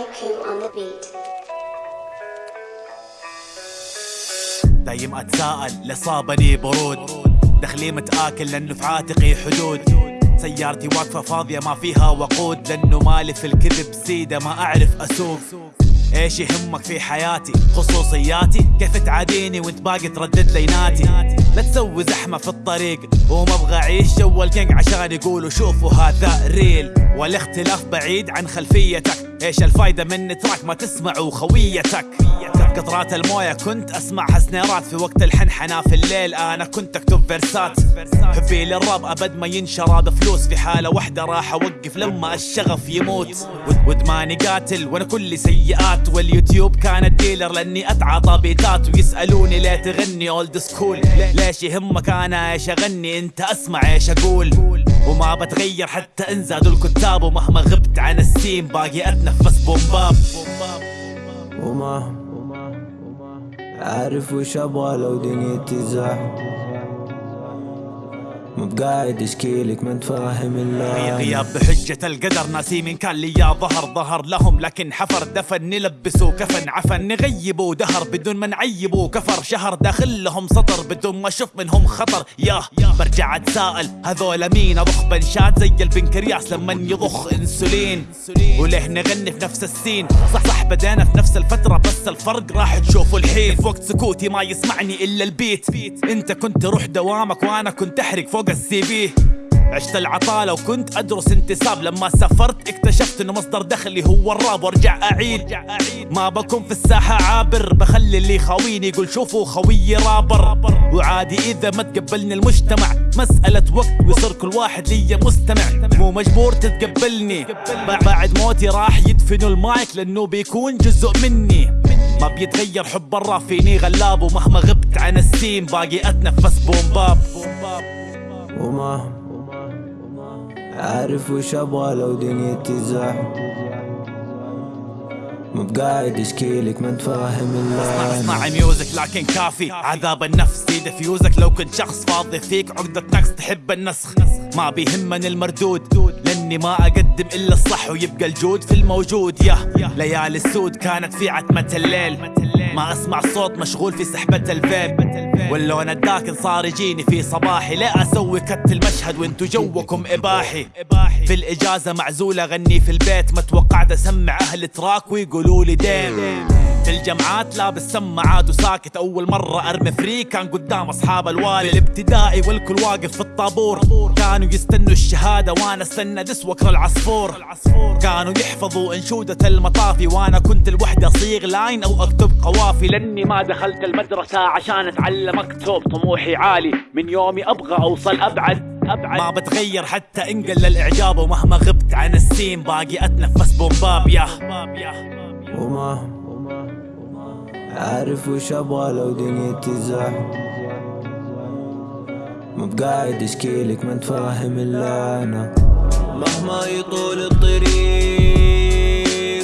On the beat. دايم أتساءل لصابني برود. دخلي متآكل لأنه في عاتقي حدود. سيارتي واقفة فاضية ما فيها وقود. لأنه مالي في الكذب سيدة ما أعرف أسوق. إيش يهمك في حياتي؟ خصوصياتي؟ كيف تعاديني وانت باقي تردد ليناتي لا تسوي زحمة في الطريق. وما أبغى أعيش جو ال king عشان يقولوا شوفوا هذا real. والاختلاف بعيد عن خلفيتك. إيش الفايدة من track ما تسمعوا خويتك؟ قطرات الموية كنت أسمعها snare ات في وقت الحنحنة في الليل أنا كنت أكتب verse ات. حبي للراب أبد ما ينشرى بفلوس في حالة واحدة راح أوقف لما الشغف يموت. وإد- وإدماني قاتل وأنا كل سيئات. واليوتيوب كان ال dealer لأني اتعاطى beat ات ويسألوني ليه تغني old school ليش يهمك أنا إيش أغني؟ أنت أسمع إيش أقول. وما بتغير حتى ان زادوا الكتاب. ومهما غبت عن ال scene باقي أتنفس. boom bap وما عارف وش أبغى لو دنيتي زحمة مو بقاعد اشكيلك ما انت فاهم الا غياب بحجة القدر ناسي من كان لي ظهر ظهر لهم لكن حفر دفن نلبسوا كفن عفن نغيبوا دهر بدون ما نعيبوا كفر. شهر داخل لهم سطر بدون ما أشوف منهم خطر. ياه برجع أتساءل هذول مين؟ أضخ بنشات زي البنكرياس لما يضخ إنسولين. وليه نغني في نفس ال scene. صح صح بدينا في نفس الفترة بس الفرق راح تشوفوا الحين. في وقت سكوتي ما يسمعني إلا ال beat. إنت كنت روح دوامك وأنا كنت أحرق فوق ال CV. عشت العطالة وكنت أدرس انتساب. لما سافرت اكتشفت إنه مصدر دخلي هو الراب. وارجع أعيد. ما بكون في الساحة عابر. بخلي اللي يخاويني يقول شوفوا خويي رابر. وعادي إذا ما تقبلني المجتمع. مسألة وقت ويصير كل واحد لي مستمع. مو مجبور تتقبلني. بع- بعد موتي راح يدفنوا المايك لأنه بيكون جزء مني. ما بيتغير حب الراب فيني غلاب. ومهما غبت عن السين باقي أتنفس boom bap. وما عارف وش أبغى لو دنيتي زحمة مو بقاعد اشكيلك ما أنت فاهم إلا. اسمع music لكن كافي. عذاب النفس زيد فيوزك. لو كنت شخص فاضي فيك عقدة نقص تحب النسخ. ما بيهمني المردود لأني ما أقدم إلا الصح ويبقى الجود في الموجود. يا ليالي السود كانت في عتمة الليل. ما أسمع صوت مشغول في سحبة الفيب. واللون الداكن صار يجيني في صباحي. لا أسوي cut المشهد وانتو جوكم إباحي؟ في الإجازة معزول أغني في البيت. ما توقعت أسمع أهل track ويقولوا لي في الجامعات لابس سماعات وساكت. أول مرة أرمي free كان قدام أصحاب الوالي. الابتدائي والكل واقف في الطابور. كانوا يستنوا الشهادة وأنا أستنى دس وكر العصفور. كانوا يحفظوا إنشودة المطافي وأنا كنت الوحدة أصيغ لاين أو أكتب قوافي. لأني ما دخلت المدرسة عشان أتعلم أكتب طموحي عالي. من يومي أبغى أوصل أبعد. أبعد. ما بتغير حتى ان قل الإعجاب. ومهما غبت عن السين باقي أتنفس بومباب يا وما عارف وش أبغى لو دنيتي زحمة مو بقاعد اشكيلك ما أنت فاهم إلا أنا. مهما يطول الطريق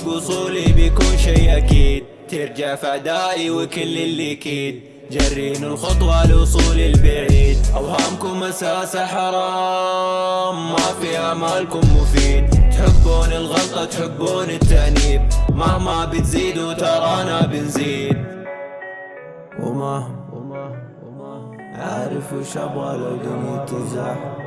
وصولي بيكون شي أكيد. ترجع في اعدائي وكل اللي كيد جرين الخطوة لوصول البعيد. أوهامكم اساسها حرام ما في آمالكم مفيد. تحبون الغلطة تحبون التأنيب. مهما بتزيدوا وما عارف وش أبغى لو دنيتي زحمة